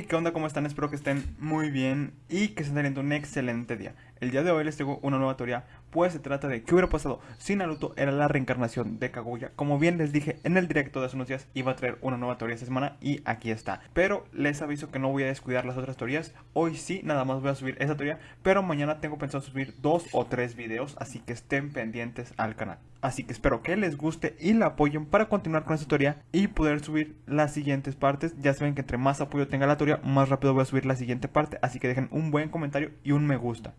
¿qué onda? ¿Cómo están? Espero que estén muy bien y que estén teniendo un excelente día. El día de hoy les traigo una nueva teoría, pues se trata de qué hubiera pasado si Naruto era la reencarnación de Kaguya. Como bien les dije en el directo de hace unos días, iba a traer una nueva teoría esta semana y aquí está. Pero les aviso que no voy a descuidar las otras teorías. Hoy sí, nada más voy a subir esa teoría, pero mañana tengo pensado subir dos o tres videos, así que estén pendientes al canal. Así que espero que les guste y la apoyen para continuar con esta teoría y poder subir las siguientes partes. Ya saben que entre más apoyo tenga la teoría, más rápido voy a subir la siguiente parte. Así que dejen un buen comentario y un me gusta.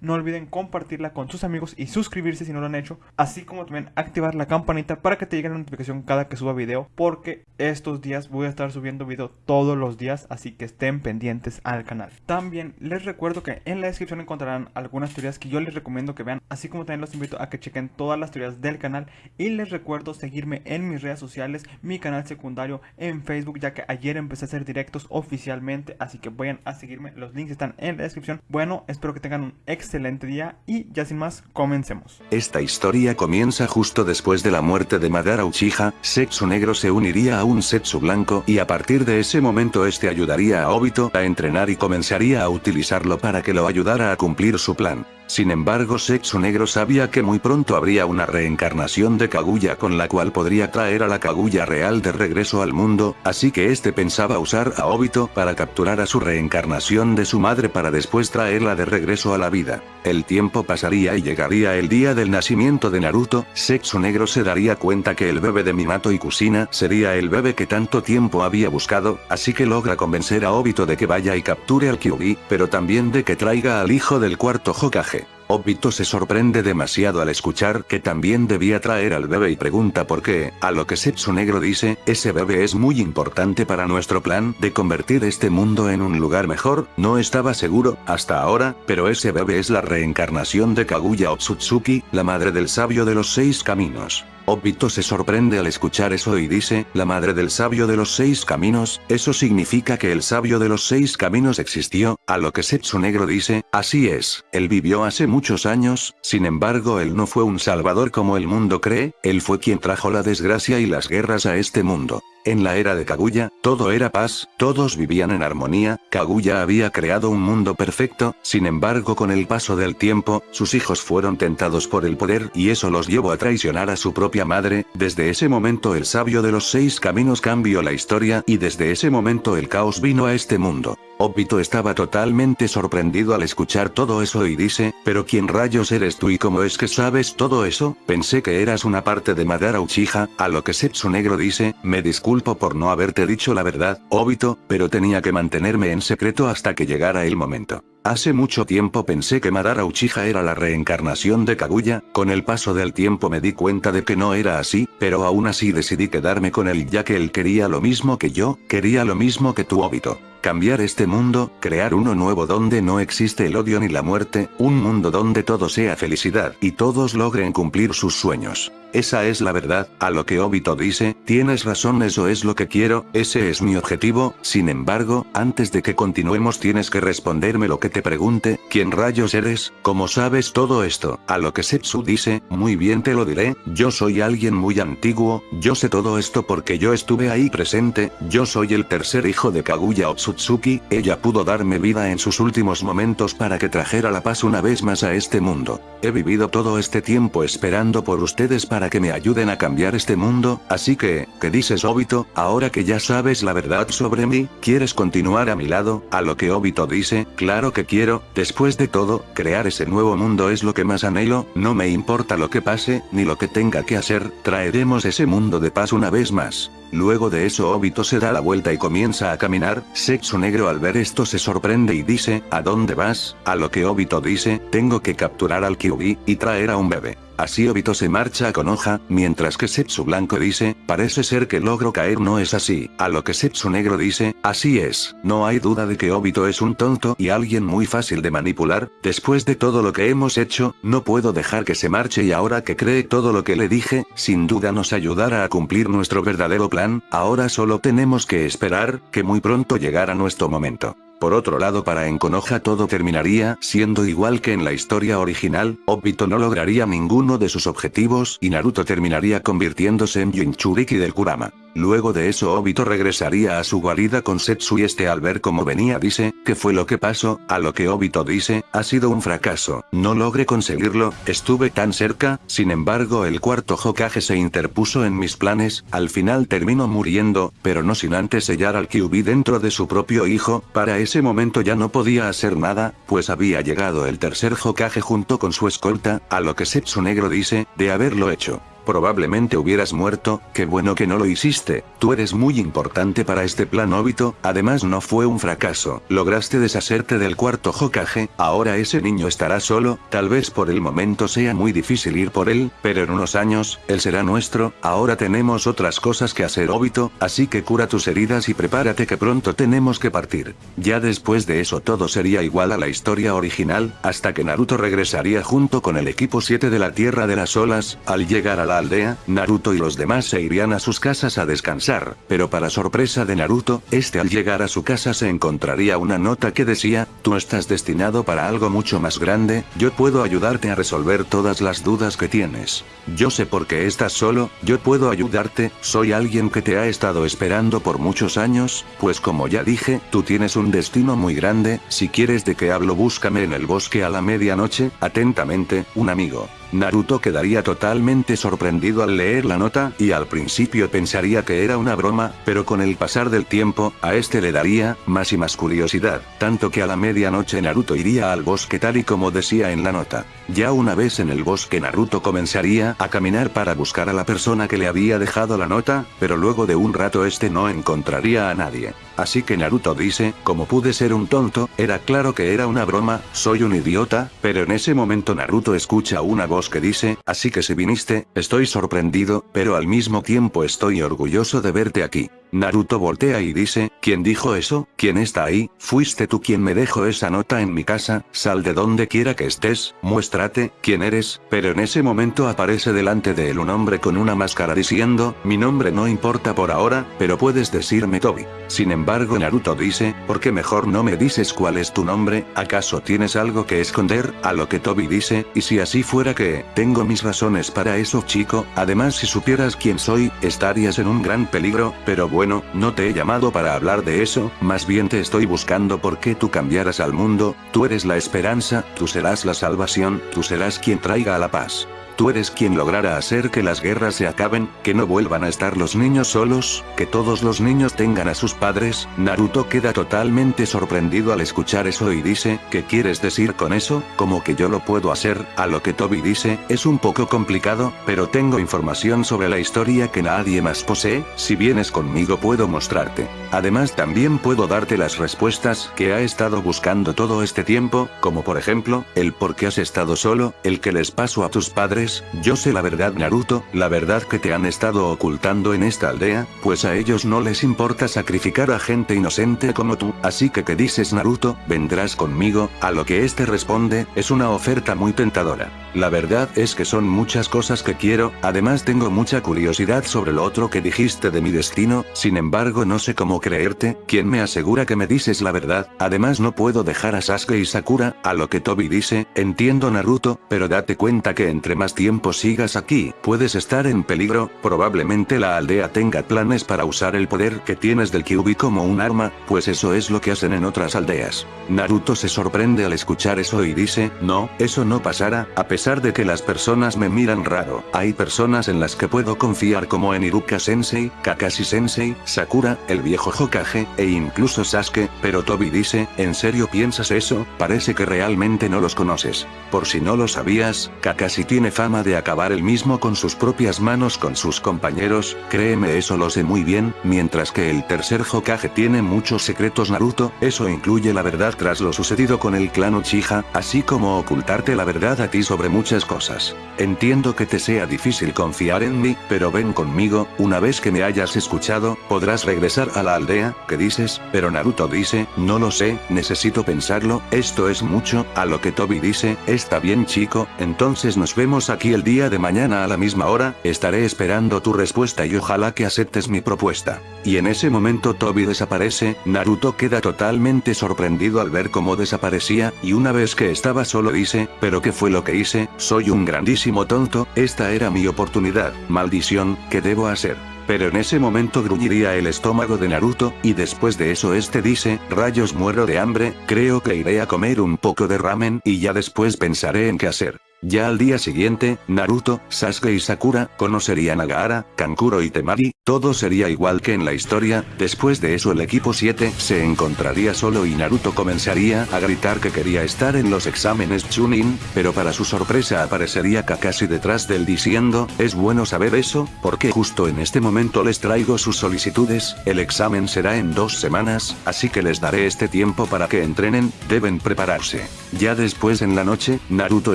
No olviden compartirla con sus amigos y suscribirse si no lo han hecho. Así como también activar la campanita para que te llegue la notificación cada que suba video. Porque estos días voy a estar subiendo video todos los días. Así que estén pendientes al canal. También les recuerdo que en la descripción encontrarán algunas teorías que yo les recomiendo que vean. Así como también los invito a que chequen todas las del canal y les recuerdo seguirme en mis redes sociales, mi canal secundario en Facebook ya que ayer empecé a hacer directos oficialmente, así que vayan a seguirme, los links están en la descripción. Bueno, espero que tengan un excelente día y ya sin más, comencemos. Esta historia comienza justo después de la muerte de Madara Uchiha, Sexo Negro se uniría a un Setsu Blanco y a partir de ese momento este ayudaría a Obito a entrenar y comenzaría a utilizarlo para que lo ayudara a cumplir su plan. Sin embargo Sexo Negro sabía que muy pronto habría una reencarnación de Kaguya con la cual podría traer a la Kaguya real de regreso al mundo, así que este pensaba usar a Obito para capturar a su reencarnación de su madre para después traerla de regreso a la vida. El tiempo pasaría y llegaría el día del nacimiento de Naruto, Sexo Negro se daría cuenta que el bebé de Minato y Kusina sería el bebé que tanto tiempo había buscado, así que logra convencer a Obito de que vaya y capture al Kyuubi, pero también de que traiga al hijo del cuarto Hokage. Obito se sorprende demasiado al escuchar que también debía traer al bebé y pregunta por qué, a lo que Setsu Negro dice, ese bebé es muy importante para nuestro plan de convertir este mundo en un lugar mejor, no estaba seguro, hasta ahora, pero ese bebé es la reencarnación de Kaguya Otsutsuki, la madre del sabio de los seis caminos. Obito se sorprende al escuchar eso y dice, la madre del sabio de los seis caminos, eso significa que el sabio de los seis caminos existió, a lo que Setsu Negro dice, así es, él vivió hace muchos años, sin embargo él no fue un salvador como el mundo cree, él fue quien trajo la desgracia y las guerras a este mundo. En la era de Kaguya, todo era paz, todos vivían en armonía, Kaguya había creado un mundo perfecto, sin embargo con el paso del tiempo, sus hijos fueron tentados por el poder y eso los llevó a traicionar a su propia madre, desde ese momento el sabio de los seis caminos cambió la historia y desde ese momento el caos vino a este mundo. Obito estaba totalmente sorprendido al escuchar todo eso y dice, pero ¿quién rayos eres tú y cómo es que sabes todo eso? Pensé que eras una parte de Madara Uchiha, a lo que Setsu Negro dice, me disculpo por no haberte dicho la verdad, Obito, pero tenía que mantenerme en secreto hasta que llegara el momento. Hace mucho tiempo pensé que Madara Uchiha era la reencarnación de Kaguya, con el paso del tiempo me di cuenta de que no era así, pero aún así decidí quedarme con él ya que él quería lo mismo que yo, quería lo mismo que tú Obito. Cambiar este mundo, crear uno nuevo donde no existe el odio ni la muerte, un mundo donde todo sea felicidad y todos logren cumplir sus sueños. Esa es la verdad, a lo que Obito dice, tienes razón eso es lo que quiero, ese es mi objetivo, sin embargo, antes de que continuemos tienes que responderme lo que te pregunte, ¿quién rayos eres? ¿Cómo sabes todo esto? A lo que Setsu dice, muy bien te lo diré, yo soy alguien muy antiguo, yo sé todo esto porque yo estuve ahí presente, yo soy el tercer hijo de Kaguya Otsutsuki, ella pudo darme vida en sus últimos momentos para que trajera la paz una vez más a este mundo. He vivido todo este tiempo esperando por ustedes para que me ayuden a cambiar este mundo, así que, ¿qué dices Obito? Ahora que ya sabes la verdad sobre mí, ¿quieres continuar a mi lado? A lo que Obito dice, claro que quiero, después de todo, crear ese nuevo mundo es lo que más anhelo, no me importa lo que pase, ni lo que tenga que hacer, traeremos ese mundo de paz una vez más. Luego de eso Obito se da la vuelta y comienza a caminar, Sexo Negro al ver esto se sorprende y dice, ¿a dónde vas? A lo que Obito dice, tengo que capturar al Kyuubi, y traer a un bebé. Así Obito se marcha con hoja, mientras que Setsu Blanco dice, parece ser que logro caer no es así, a lo que Setsu Negro dice, así es, no hay duda de que Obito es un tonto y alguien muy fácil de manipular, después de todo lo que hemos hecho, no puedo dejar que se marche y ahora que cree todo lo que le dije, sin duda nos ayudará a cumplir nuestro verdadero plan, ahora solo tenemos que esperar, que muy pronto llegará nuestro momento. Por otro lado para Enkonoha todo terminaría siendo igual que en la historia original, Obito no lograría ninguno de sus objetivos y Naruto terminaría convirtiéndose en Jinchuriki del Kurama. Luego de eso Obito regresaría a su guarida con Setsu y este al ver cómo venía dice, ¿qué fue lo que pasó? A lo que Obito dice, ha sido un fracaso, no logré conseguirlo, estuve tan cerca, sin embargo el cuarto Hokage se interpuso en mis planes, al final terminó muriendo, pero no sin antes sellar al Kyubi dentro de su propio hijo, para ese momento ya no podía hacer nada, pues había llegado el tercer Hokage junto con su escolta, a lo que Setsu Negro dice, de haberlo hecho probablemente hubieras muerto, qué bueno que no lo hiciste, tú eres muy importante para este plan Obito, además no fue un fracaso, lograste deshacerte del cuarto Hokage, ahora ese niño estará solo, tal vez por el momento sea muy difícil ir por él, pero en unos años, él será nuestro, ahora tenemos otras cosas que hacer Obito, así que cura tus heridas y prepárate que pronto tenemos que partir. Ya después de eso todo sería igual a la historia original, hasta que Naruto regresaría junto con el equipo 7 de la Tierra de las Olas, al llegar a la aldea, Naruto y los demás se irían a sus casas a descansar, pero para sorpresa de Naruto, este al llegar a su casa se encontraría una nota que decía, tú estás destinado para algo mucho más grande, yo puedo ayudarte a resolver todas las dudas que tienes. Yo sé por qué estás solo, yo puedo ayudarte, soy alguien que te ha estado esperando por muchos años, pues como ya dije, tú tienes un destino muy grande, si quieres de qué hablo búscame en el bosque a la medianoche, atentamente, un amigo. Naruto quedaría totalmente sorprendido al leer la nota, y al principio pensaría que era una broma, pero con el pasar del tiempo, a este le daría, más y más curiosidad, tanto que a la medianoche Naruto iría al bosque tal y como decía en la nota. Ya una vez en el bosque Naruto comenzaría a caminar para buscar a la persona que le había dejado la nota, pero luego de un rato este no encontraría a nadie. Así que Naruto dice, como pude ser un tonto, era claro que era una broma, soy un idiota, pero en ese momento Naruto escucha una voz que dice, así que si viniste, estoy sorprendido, pero al mismo tiempo estoy orgulloso de verte aquí. Naruto voltea y dice, ¿quién dijo eso? ¿Quién está ahí? Fuiste tú quien me dejó esa nota en mi casa, sal de donde quiera que estés, muéstrate, quién eres, pero en ese momento aparece delante de él un hombre con una máscara diciendo, mi nombre no importa por ahora, pero puedes decirme Tobi. Sin embargo Naruto dice, ¿por qué mejor no me dices cuál es tu nombre? ¿Acaso tienes algo que esconder? A lo que Tobi dice, y si así fuera que, tengo mis razones para eso chico, además si supieras quién soy, estarías en un gran peligro, pero bueno, no te he llamado para hablar de eso, más bien te estoy buscando porque tú cambiarás al mundo, tú eres la esperanza, tú serás la salvación, tú serás quien traiga a la paz. Tú eres quien logrará hacer que las guerras se acaben, que no vuelvan a estar los niños solos, que todos los niños tengan a sus padres. Naruto queda totalmente sorprendido al escuchar eso y dice, ¿qué quieres decir con eso? Como que yo lo puedo hacer, a lo que Toby dice, es un poco complicado, pero tengo información sobre la historia que nadie más posee, si vienes conmigo puedo mostrarte. Además también puedo darte las respuestas que ha estado buscando todo este tiempo, como por ejemplo, el por qué has estado solo, el que les pasó a tus padres, yo sé la verdad Naruto, la verdad que te han estado ocultando en esta aldea, pues a ellos no les importa sacrificar a gente inocente como tú, así que ¿qué dices Naruto? ¿Vendrás conmigo? A lo que este responde, es una oferta muy tentadora. La verdad es que son muchas cosas que quiero, además tengo mucha curiosidad sobre lo otro que dijiste de mi destino, sin embargo no sé cómo creerte, ¿quién me asegura que me dices la verdad? Además no puedo dejar a Sasuke y Sakura, a lo que Tobi dice, entiendo Naruto, pero date cuenta que entre más tiempo sigas aquí, puedes estar en peligro, probablemente la aldea tenga planes para usar el poder que tienes del Kyubi como un arma, pues eso es lo que hacen en otras aldeas. Naruto se sorprende al escuchar eso y dice, no, eso no pasará, a pesar de que las personas me miran raro, hay personas en las que puedo confiar como en Iruka Sensei, Kakashi Sensei, Sakura, el viejo Hokage, e incluso Sasuke, pero Tobi dice, ¿en serio piensas eso? Parece que realmente no los conoces. Por si no lo sabías, Kakashi tiene fama de acabar el mismo con sus propias manos con sus compañeros, créeme eso lo sé muy bien, mientras que el tercer Hokage tiene muchos secretos Naruto, eso incluye la verdad tras lo sucedido con el clan Uchiha, así como ocultarte la verdad a ti sobre muchas cosas. Entiendo que te sea difícil confiar en mí, pero ven conmigo, una vez que me hayas escuchado, podrás regresar a la aldea, ¿qué dices? Pero Naruto dice, no lo sé, necesito pensarlo, esto es mucho, a lo que Tobi dice, está bien chico, entonces nos vemos el día de mañana a la misma hora, estaré esperando tu respuesta y ojalá que aceptes mi propuesta. Y en ese momento Tobi desaparece, Naruto queda totalmente sorprendido al ver cómo desaparecía, y una vez que estaba solo dice, pero ¿qué fue lo que hice? Soy un grandísimo tonto, esta era mi oportunidad, maldición, ¿qué debo hacer? pero en ese momento gruñiría el estómago de Naruto, y después de eso este dice, rayos muero de hambre, creo que iré a comer un poco de ramen y ya después pensaré en qué hacer. Ya al día siguiente, Naruto, Sasuke y Sakura, conocerían a Gaara, Kankuro y Temari, todo sería igual que en la historia, después de eso el equipo 7 se encontraría solo y Naruto comenzaría a gritar que quería estar en los exámenes Chunin, pero para su sorpresa aparecería Kakashi detrás del diciendo, es bueno saber eso, porque justo en este momento les traigo sus solicitudes, el examen será en dos semanas, así que les daré este tiempo para que entrenen, deben prepararse. Ya después en la noche, Naruto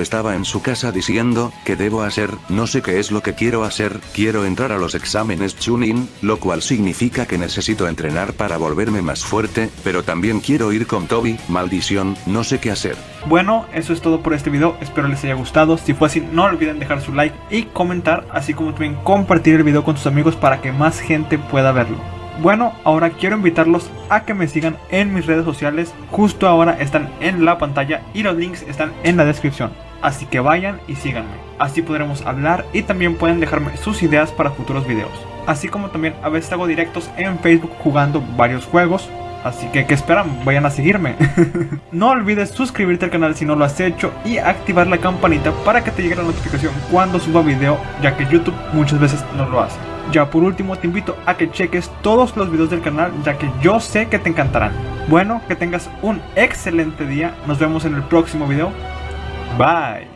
estaba en su casa diciendo, ¿qué debo hacer? No sé qué es lo que quiero hacer, quiero entrar a los exámenes Chunin, lo cual significa que necesito entrenar para volverme más fuerte, pero también quiero ir con Toby, maldición, no sé qué hacer. Bueno, eso es todo por este video, espero les haya gustado, si fue así no olviden dejar su like y comentar, así como también compartir el video con sus amigos para que más gente pueda verlo. Bueno, ahora quiero invitarlos a que me sigan en mis redes sociales, justo ahora están en la pantalla y los links están en la descripción. Así que vayan y síganme, así podremos hablar y también pueden dejarme sus ideas para futuros videos. Así como también a veces hago directos en Facebook jugando varios juegos, Así que, ¿qué esperan? Vayan a seguirme. no olvides suscribirte al canal si no lo has hecho y activar la campanita para que te llegue la notificación cuando suba video, ya que YouTube muchas veces no lo hace. Ya por último te invito a que cheques todos los videos del canal, ya que yo sé que te encantarán. Bueno, que tengas un excelente día, nos vemos en el próximo video. Bye.